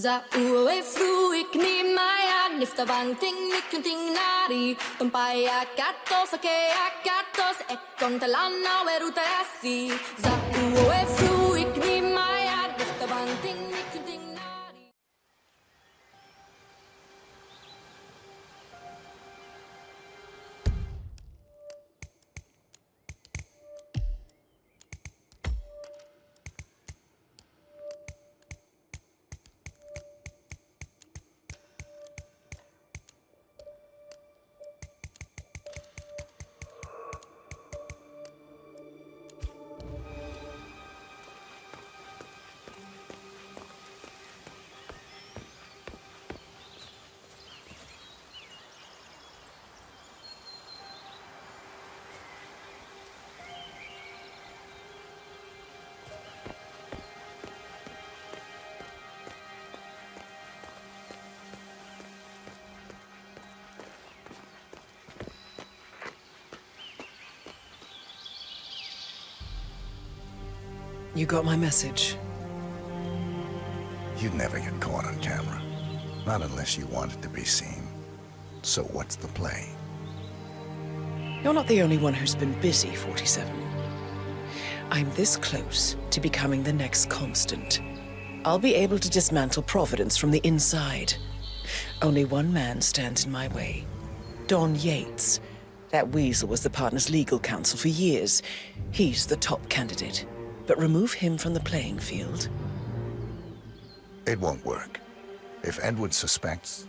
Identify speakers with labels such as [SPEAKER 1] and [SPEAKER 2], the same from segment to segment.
[SPEAKER 1] Za ue fruik ni maya nifta vang ting nikun ting nari. Tumpaya katos ake akatos ekon talana weruta asi. Za ue fruik ni maya nifta vang
[SPEAKER 2] You got my message.
[SPEAKER 3] You'd never get caught on camera. Not unless you wanted to be seen. So what's the play?
[SPEAKER 2] You're not the only one who's been busy, 47. I'm this close to becoming the next constant. I'll be able to dismantle Providence from the inside. Only one man stands in my way. Don Yates. That weasel was the partner's legal counsel for years. He's the top candidate. But remove him from the playing field.
[SPEAKER 3] It won't work. If Edward suspects,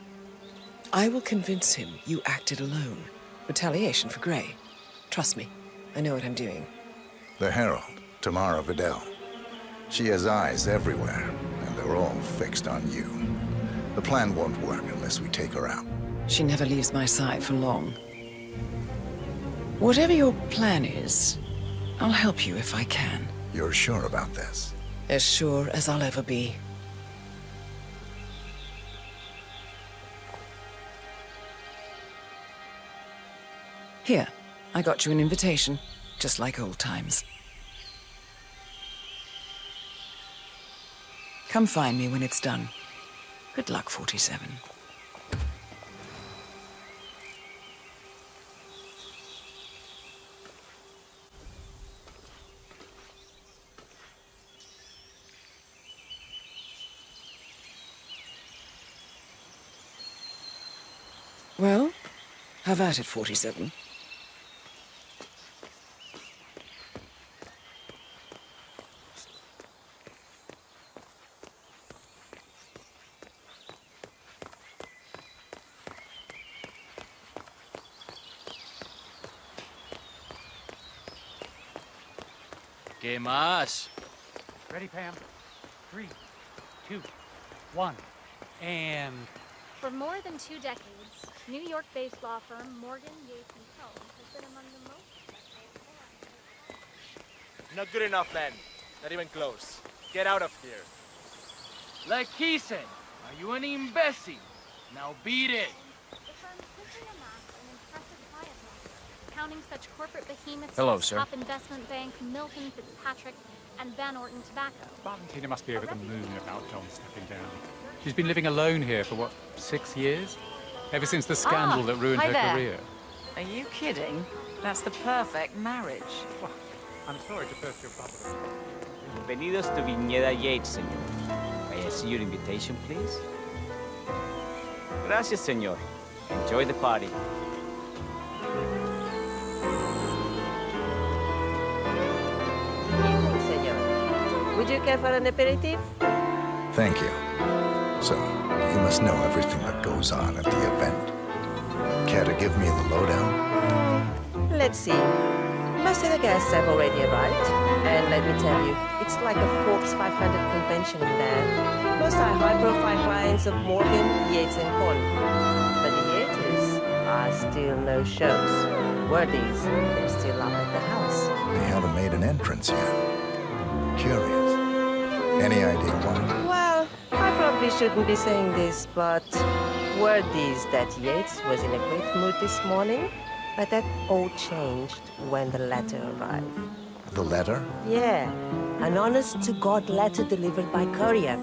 [SPEAKER 2] I will convince him you acted alone. Retaliation for Gray. Trust me, I know what I'm doing.
[SPEAKER 3] the Herald, Tamara Vidal. She has eyes everywhere, and they're all fixed on you. The plan won't work unless we take her out.
[SPEAKER 2] She never leaves my side for long. Whatever your plan is, I'll help you if I can.
[SPEAKER 3] You're sure about this?
[SPEAKER 2] As sure as I'll ever be. Here, I got you an invitation, just like old times. Come find me when it's done. Good luck, 47. Well, have at it, 47.
[SPEAKER 4] ¿Qué más?
[SPEAKER 5] Ready, Pam? Three, two, one, and
[SPEAKER 6] For more than two decades, New York-based law firm Morgan, Yates and Co. has been among the most
[SPEAKER 4] Not good enough, man. Not even close. Get out of here.
[SPEAKER 7] Like he said, are you an imbecile? Now beat it.
[SPEAKER 6] The firm quickly amassed an impressive client list, counting such corporate behemoths
[SPEAKER 4] Hello,
[SPEAKER 6] as
[SPEAKER 4] sir.
[SPEAKER 6] top investment bank Milton Fitzpatrick and Van Orton Tobacco.
[SPEAKER 5] Valentina must be over the moon about John stepping down. She's been living alone here for, what, six years? Ever since the scandal
[SPEAKER 8] Ah,
[SPEAKER 5] that ruined her
[SPEAKER 8] there.
[SPEAKER 5] career.
[SPEAKER 8] Are you kidding? That's the perfect marriage.
[SPEAKER 5] Well, I'm sorry to burst your bubble.
[SPEAKER 9] Bienvenidos to Viñeda Yates, señor. May I see your invitation, please? Gracias, señor. Enjoy the party.
[SPEAKER 10] Evening, senor. Would you care for an aperitif?
[SPEAKER 3] Thank you. So, you must know everything that goes on at the event. Care to give me the lowdown?
[SPEAKER 10] Let's see. Most of the guests have already arrived. And let me tell you, it's like a Forbes 500 convention in there. Most are high-profile clients of Morgan, Yates and Cole. But the Yates are still no shows. Wordies, they're still up at the house.
[SPEAKER 3] They haven't made an entrance yet. Curious. Any idea why?
[SPEAKER 10] Well, I probably shouldn't be saying this, but word is that Yates was in a great mood this morning, but that all changed when the letter arrived.
[SPEAKER 3] The letter?
[SPEAKER 10] Yeah, an honest-to-God letter delivered by courier.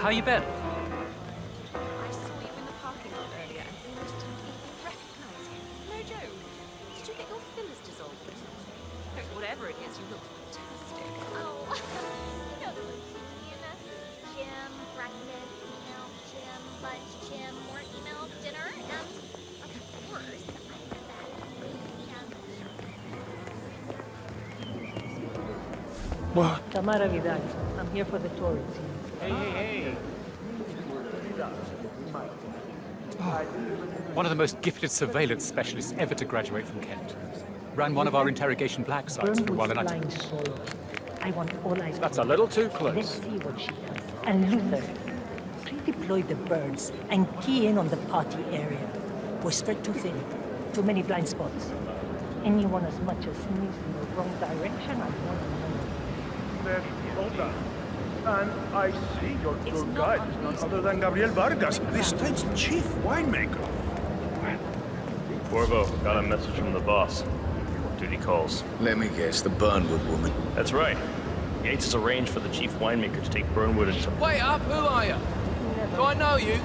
[SPEAKER 5] How you been?
[SPEAKER 8] I saw you in the parking lot earlier and almost didn't even recognize you. No joke. Did you get your fillers dissolved or something? Whatever it is, you look fantastic.
[SPEAKER 6] Oh, you know the routine. Gym, breakfast, email, gym, lunch, gym, more email, dinner, and of course, I have that weekend.
[SPEAKER 11] Tamara Vidal. I'm here for the Tories.
[SPEAKER 4] Hey, hey, hey.
[SPEAKER 5] One of the most gifted surveillance specialists ever to graduate from Kent. Ran one of our interrogation black sites for a while, and I...
[SPEAKER 11] flying solo. I want all eyes.
[SPEAKER 5] That's a little too
[SPEAKER 11] Let's
[SPEAKER 5] close.
[SPEAKER 11] see what she does. And Luther, redeploy the birds and key in on the party area. We're spread too thin. Too many blind spots. Anyone as much as sneeze in the wrong direction, I want to know.
[SPEAKER 12] Then, hold on. And I see your tour guide is none other than Gabriel Vargas, the state's chief winemaker.
[SPEAKER 13] Corvo, got a message from the boss. Duty calls.
[SPEAKER 14] Let me guess, the Burnwood woman.
[SPEAKER 13] That's right. Yates has arranged for the chief winemaker to take Burnwood into...
[SPEAKER 7] Wait up, who are you? Do I know you?